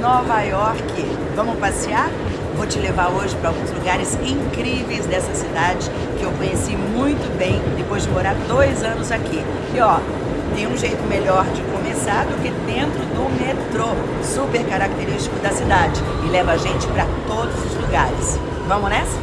Nova York. Vamos passear? Vou te levar hoje para alguns lugares incríveis dessa cidade que eu conheci muito bem depois de morar dois anos aqui. E ó, tem um jeito melhor de começar do que dentro do metrô, super característico da cidade e leva a gente para todos os lugares. Vamos nessa?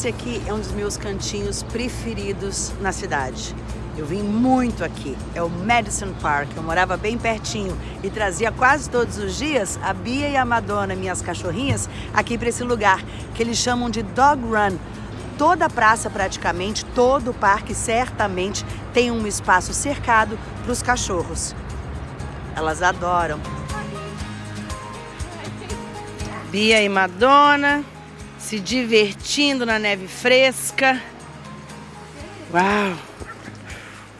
Esse aqui é um dos meus cantinhos preferidos na cidade. Eu vim muito aqui, é o Madison Park, eu morava bem pertinho e trazia quase todos os dias a Bia e a Madonna, minhas cachorrinhas, aqui para esse lugar, que eles chamam de Dog Run. Toda a praça praticamente, todo o parque certamente tem um espaço cercado para os cachorros. Elas adoram. Bia e Madonna se divertindo na neve fresca. Uau!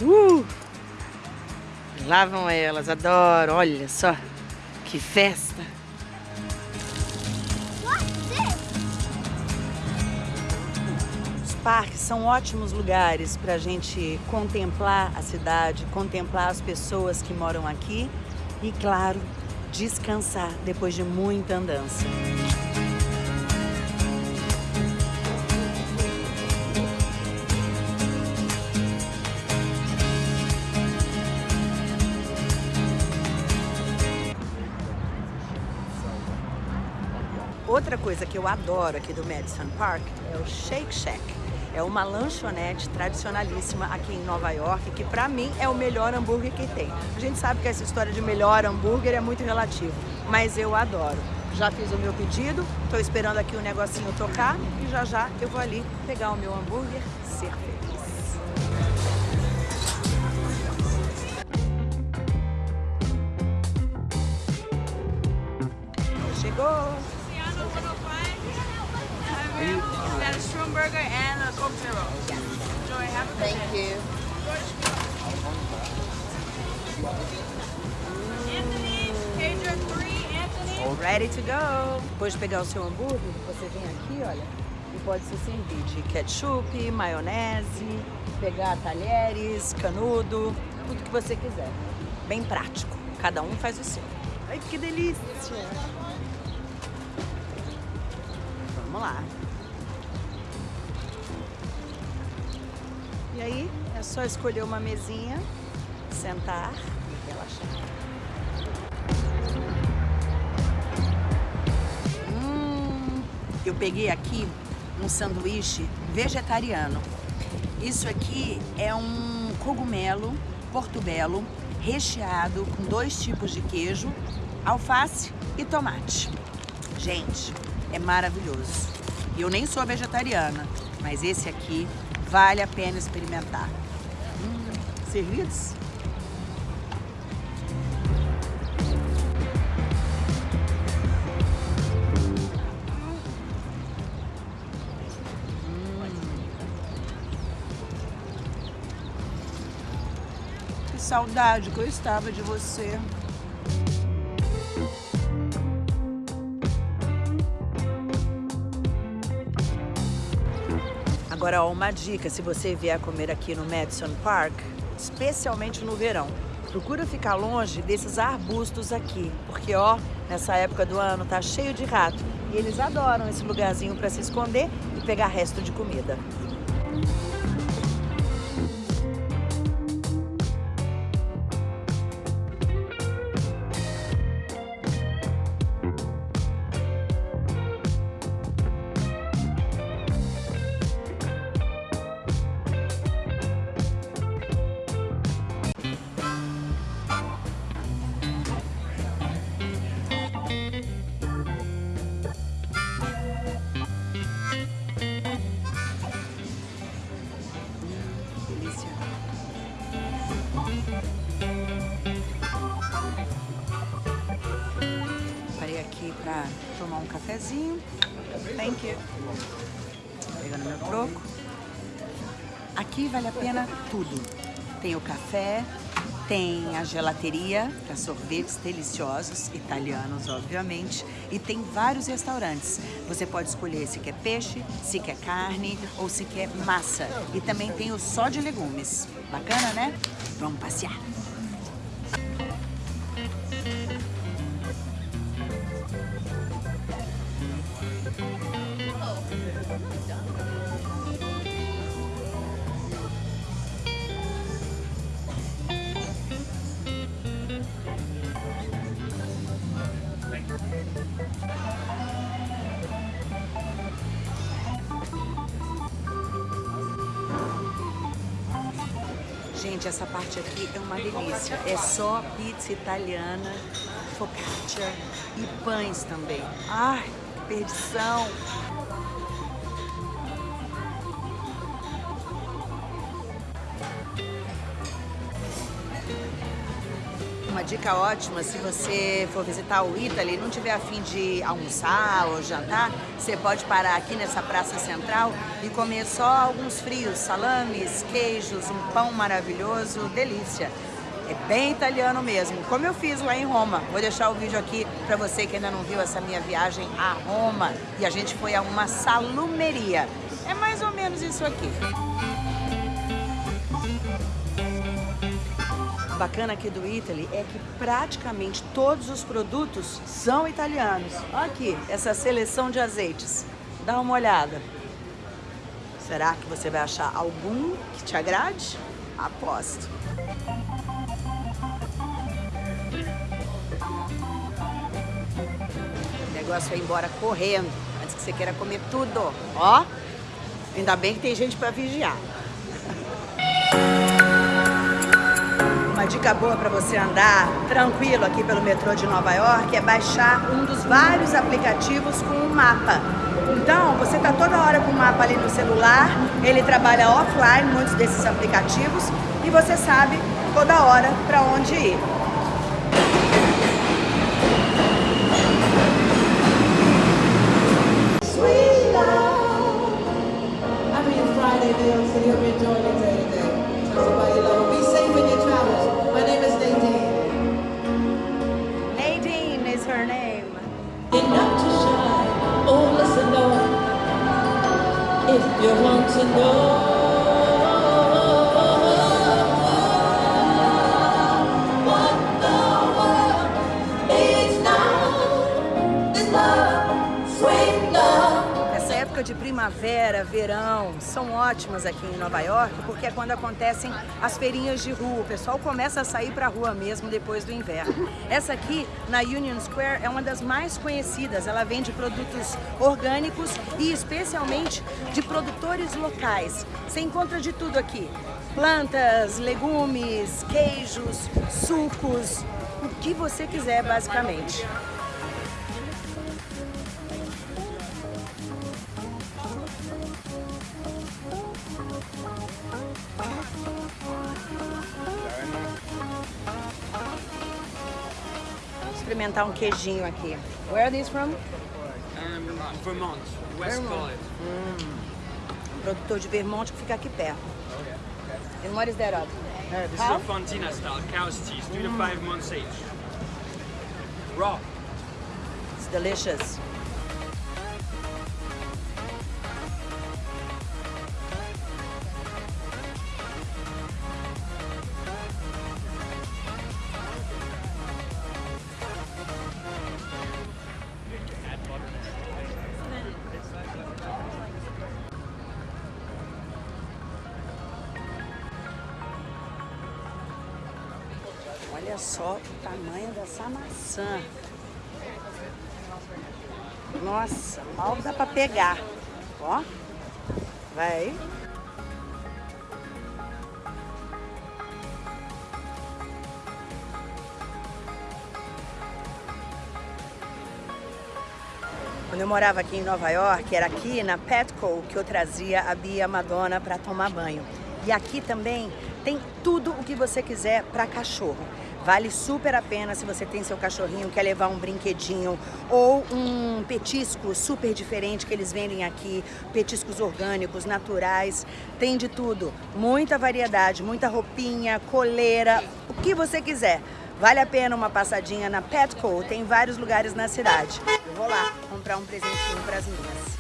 Uh! Lá vão elas, adoro. Olha só, que festa. Os parques são ótimos lugares para a gente contemplar a cidade, contemplar as pessoas que moram aqui e, claro, descansar depois de muita andança. Outra coisa que eu adoro aqui do Madison Park é o Shake Shack. É uma lanchonete tradicionalíssima aqui em Nova York, que pra mim é o melhor hambúrguer que tem. A gente sabe que essa história de melhor hambúrguer é muito relativo, mas eu adoro. Já fiz o meu pedido, tô esperando aqui o negocinho tocar e já já eu vou ali pegar o meu hambúrguer, ser feliz. Burger and a Coke Zero. Enjoy. Have a good Thank day. you. Anthony, Pedro 3, Anthony. Ready to go! Depois de pegar o seu hambúrguer, você vem aqui, olha, e pode se servir de ketchup, maionese, pegar talheres, canudo, tudo que você quiser. Bem prático. Cada um faz o seu. Ai, que delícia! Vamos lá. E aí, é só escolher uma mesinha, sentar e relaxar. Hum, eu peguei aqui um sanduíche vegetariano. Isso aqui é um cogumelo portobello recheado com dois tipos de queijo, alface e tomate. Gente, é maravilhoso. Eu nem sou vegetariana, mas esse aqui vale a pena experimentar. Hum, servidos? Que saudade que eu estava de você. Agora, ó, uma dica, se você vier comer aqui no Madison Park, especialmente no verão, procura ficar longe desses arbustos aqui, porque ó, nessa época do ano tá cheio de rato e eles adoram esse lugarzinho para se esconder e pegar resto de comida. Aqui vale a pena tudo. Tem o café, tem a gelateria para sorvetes deliciosos, italianos obviamente, e tem vários restaurantes. Você pode escolher se quer peixe, se quer carne ou se quer massa. E também tem o só de legumes. Bacana, né? Vamos passear. Gente, essa parte aqui é uma delícia. É só pizza italiana, focaccia e pães também. Ai, que perdição! Dica ótima, se você for visitar o Italy e não tiver a fim de almoçar ou jantar, você pode parar aqui nessa praça central e comer só alguns frios, salames, queijos, um pão maravilhoso, delícia. É bem italiano mesmo, como eu fiz lá em Roma. Vou deixar o vídeo aqui para você que ainda não viu essa minha viagem a Roma. E a gente foi a uma salumeria. É mais ou menos isso aqui. Bacana aqui do Italy é que praticamente todos os produtos são italianos. Olha aqui, essa seleção de azeites. Dá uma olhada. Será que você vai achar algum que te agrade? Aposto. O negócio é ir embora correndo, antes que você queira comer tudo. Ó, ainda bem que tem gente para vigiar. Dica boa para você andar tranquilo aqui pelo metrô de Nova York é baixar um dos vários aplicativos com um mapa. Então, você está toda hora com o mapa ali no celular, ele trabalha offline, muitos desses aplicativos, e você sabe toda hora para onde ir. Sweet. I mean Friday. You want to know primavera, verão, são ótimas aqui em Nova York, porque é quando acontecem as feirinhas de rua. O pessoal começa a sair para a rua mesmo depois do inverno. Essa aqui, na Union Square, é uma das mais conhecidas. Ela vende produtos orgânicos e especialmente de produtores locais. Você encontra de tudo aqui. Plantas, legumes, queijos, sucos, o que você quiser basicamente. Experimentar um queijinho aqui. Where are these from? Um, Vermont, West College. Um produtor de Vermont que fica aqui perto. And what is that of? Uh, this How? is a Fontina style cow's cheese, three to five months age. Raw. It's delicious. Olha só o tamanho dessa maçã. Nossa, mal dá pra pegar. Ó, vai. Quando eu morava aqui em Nova York, era aqui na Petco que eu trazia a Bia Madonna para tomar banho. E aqui também tem tudo o que você quiser para cachorro. Vale super a pena se você tem seu cachorrinho, quer levar um brinquedinho ou um petisco super diferente que eles vendem aqui, petiscos orgânicos, naturais, tem de tudo. Muita variedade, muita roupinha, coleira, o que você quiser. Vale a pena uma passadinha na Petco, tem vários lugares na cidade. Eu vou lá comprar um presentinho para as minhas.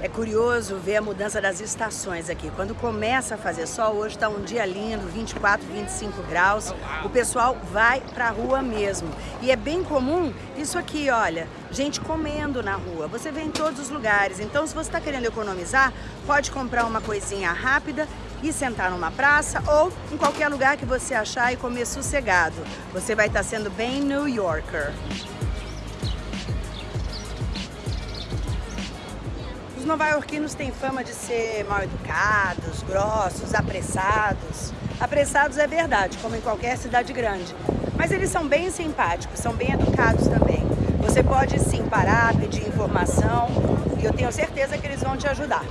É curioso ver a mudança das estações aqui. Quando começa a fazer sol, hoje está um dia lindo, 24, 25 graus, o pessoal vai para a rua mesmo. E é bem comum isso aqui, olha, gente comendo na rua. Você vê em todos os lugares. Então, se você está querendo economizar, pode comprar uma coisinha rápida e sentar numa praça ou em qualquer lugar que você achar e comer sossegado. Você vai estar tá sendo bem New Yorker. Nova-iorquinos têm fama de ser mal educados, grossos, apressados. Apressados é verdade, como em qualquer cidade grande. Mas eles são bem simpáticos, são bem educados também. Você pode sim parar, pedir informação e eu tenho certeza que eles vão te ajudar.